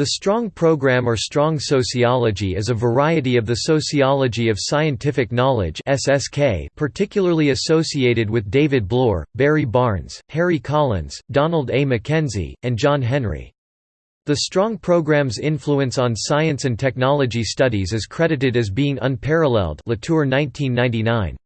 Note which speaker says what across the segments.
Speaker 1: The Strong Program or Strong Sociology is a variety of the sociology of scientific knowledge (SSK), particularly associated with David Bloor, Barry Barnes, Harry Collins, Donald A. MacKenzie, and John Henry. The Strong Program's influence on science and technology studies is credited as being unparalleled Latour 1999.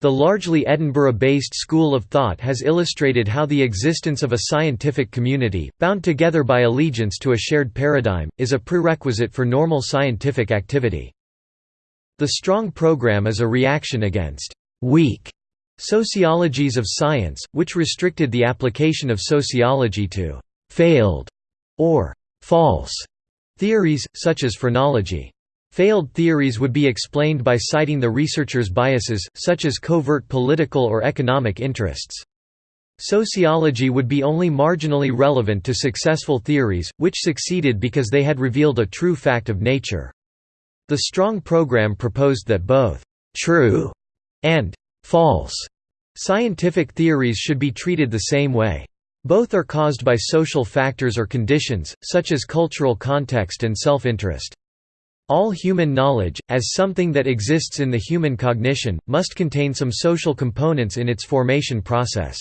Speaker 1: The largely Edinburgh-based school of thought has illustrated how the existence of a scientific community, bound together by allegiance to a shared paradigm, is a prerequisite for normal scientific activity. The strong program is a reaction against «weak» sociologies of science, which restricted the application of sociology to «failed» or «false» theories, such as phrenology. Failed theories would be explained by citing the researcher's biases, such as covert political or economic interests. Sociology would be only marginally relevant to successful theories, which succeeded because they had revealed a true fact of nature. The Strong program proposed that both «true» and «false» scientific theories should be treated the same way. Both are caused by social factors or conditions, such as cultural context and self-interest. All human knowledge, as something that exists in the human cognition, must contain some social components in its formation process.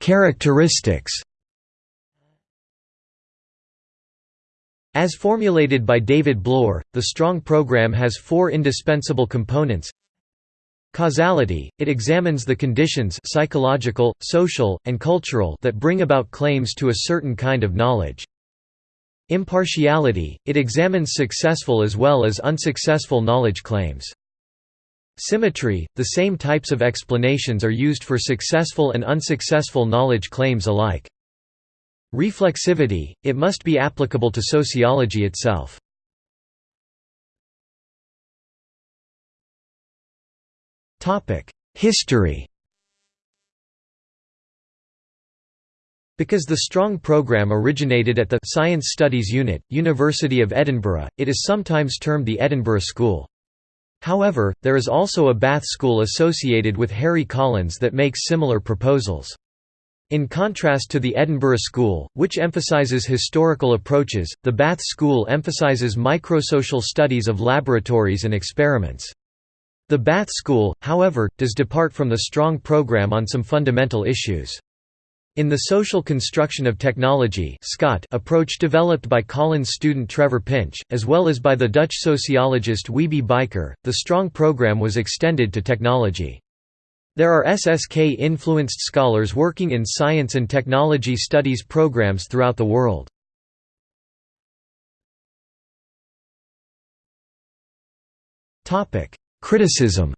Speaker 1: Characteristics As formulated by David Bloor, the Strong program has four indispensable components Causality, it examines the conditions psychological, social, and cultural that bring about claims to a certain kind of knowledge. Impartiality, it examines successful as well as unsuccessful knowledge claims. Symmetry, the same types of explanations are used for successful and unsuccessful knowledge claims alike. Reflexivity, it must be applicable to sociology itself. History Because the Strong program originated at the Science Studies Unit, University of Edinburgh, it is sometimes termed the Edinburgh School. However, there is also a Bath School associated with Harry Collins that makes similar proposals. In contrast to the Edinburgh School, which emphasizes historical approaches, the Bath School emphasizes microsocial studies of laboratories and experiments. The Bath School, however, does depart from the strong program on some fundamental issues. In the social construction of technology SCOT approach developed by Collins student Trevor Pinch, as well as by the Dutch sociologist Wiebe Bijker, the strong program was extended to technology. There are SSK-influenced scholars working in science and technology studies programs throughout the world. Criticism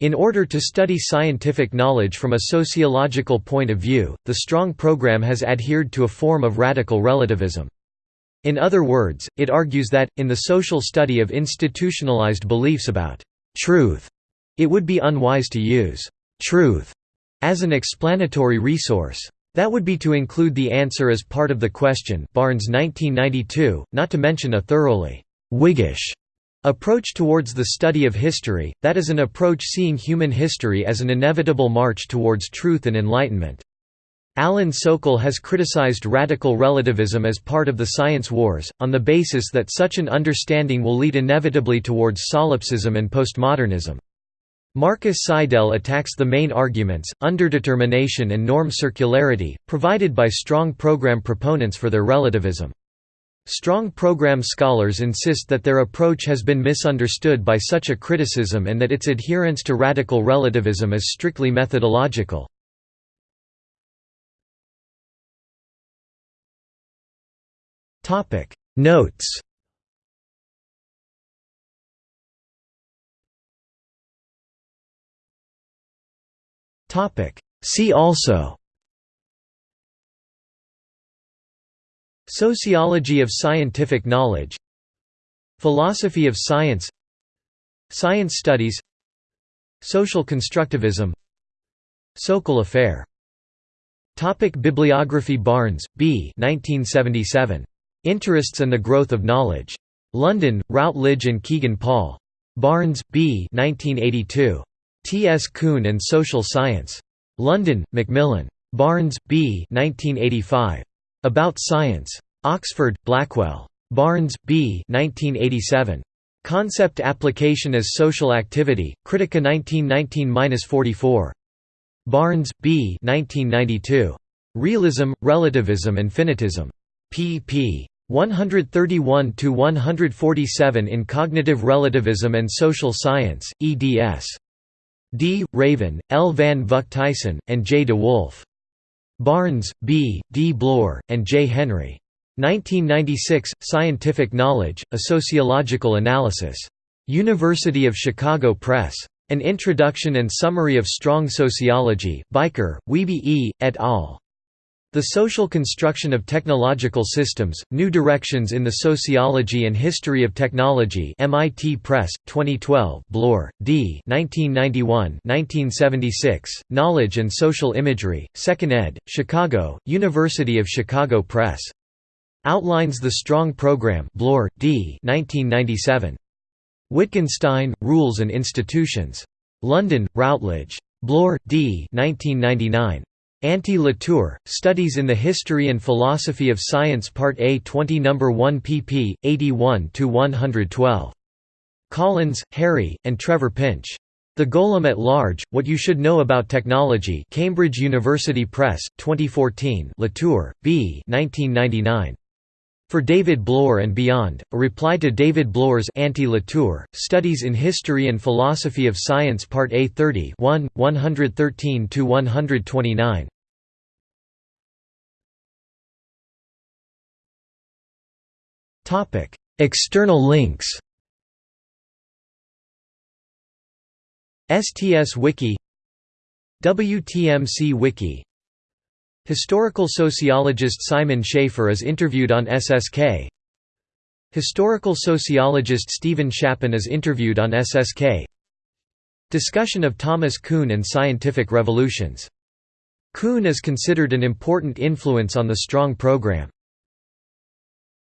Speaker 1: In order to study scientific knowledge from a sociological point of view, the Strong program has adhered to a form of radical relativism. In other words, it argues that, in the social study of institutionalized beliefs about truth, it would be unwise to use truth as an explanatory resource. That would be to include the answer as part of the question Barnes 1992, not to mention a thoroughly Whiggish approach towards the study of history, that is an approach seeing human history as an inevitable march towards truth and enlightenment. Alan Sokal has criticized radical relativism as part of the science wars, on the basis that such an understanding will lead inevitably towards solipsism and postmodernism. Markus Seidel attacks the main arguments, underdetermination and norm circularity, provided by strong program proponents for their relativism. Strong program scholars insist that their approach has been misunderstood by such a criticism and that its adherence to radical relativism is strictly methodological. Notes See also Sociology of scientific knowledge Philosophy of science Science studies Social constructivism Sokal affair Topic Bibliography Barnes, B. 1977. Interests and the Growth of Knowledge. London, Routledge and Kegan Paul. Barnes, B. 1982. T. S. Kuhn and Social Science. London, Macmillan. Barnes, B. 1985. About Science. Oxford, Blackwell. Barnes, B. 1987. Concept Application as Social Activity, Critica 1919–44. Barnes, B. 1992. Realism, Relativism and Finitism. pp. 131–147 in Cognitive Relativism and Social Science, eds. D. Raven, L. van Vucht Tijssen, and J. de Wolf. Barnes, B., D. Bloor, and J. Henry. 1996, Scientific Knowledge, A Sociological Analysis. University of Chicago Press. An Introduction and Summary of Strong Sociology, Bijker, Wiebe E., et al. The Social Construction of Technological Systems, New Directions in the Sociology and History of Technology MIT Press, 2012 Bloor, D. 1991-1976, Knowledge and Social Imagery, 2nd ed., Chicago, University of Chicago Press. Outlines the Strong Program Bloor, D. 1997. Wittgenstein, Rules and Institutions. London, Routledge. Bloor, D. 1999. Anti-Latour, Studies in the History and Philosophy of Science Part A 20 No. 1 pp. 81–112. Collins, Harry, and Trevor Pinch. The Golem at Large, What You Should Know About Technology Cambridge University Press, 2014 Latour, B. 1999. For David Bloor and Beyond, a reply to David Bloor's Anti-Latour, Studies in History and Philosophy of Science Part A 30 1, 113–129. External links. STS Wiki. WTMC Wiki Historical sociologist Simon Schaffer is interviewed on SSK Historical sociologist Steven Shapin is interviewed on SSK Discussion of Thomas Kuhn and scientific revolutions. Kuhn is considered an important influence on the Strong program.